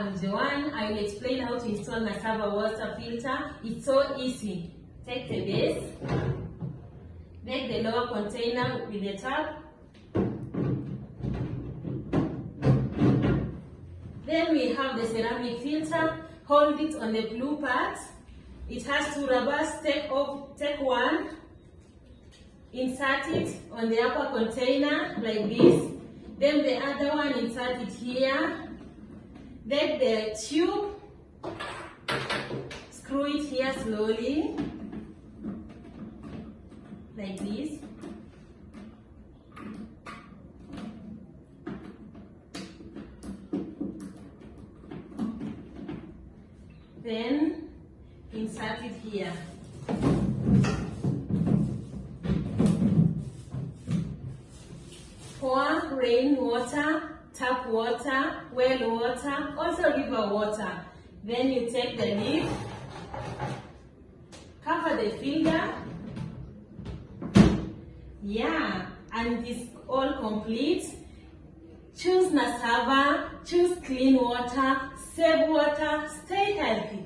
am Joanne. I will explain how to install Nazava water filter. It's so easy. Take the base, make the lower container with the tap. Then we have the ceramic filter. Hold it on the blue part. It has two rubbers. Take off, take one, insert it on the upper container like this. Then the other one, insert it here. Then the tube, screw it here slowly, like this. Then insert it here. Pour rain water, tap water, well water, also river water. Then you take the lid, cover the finger. Yeah, and it's all complete. Choose Nazava, choose clean water, save water, stay healthy.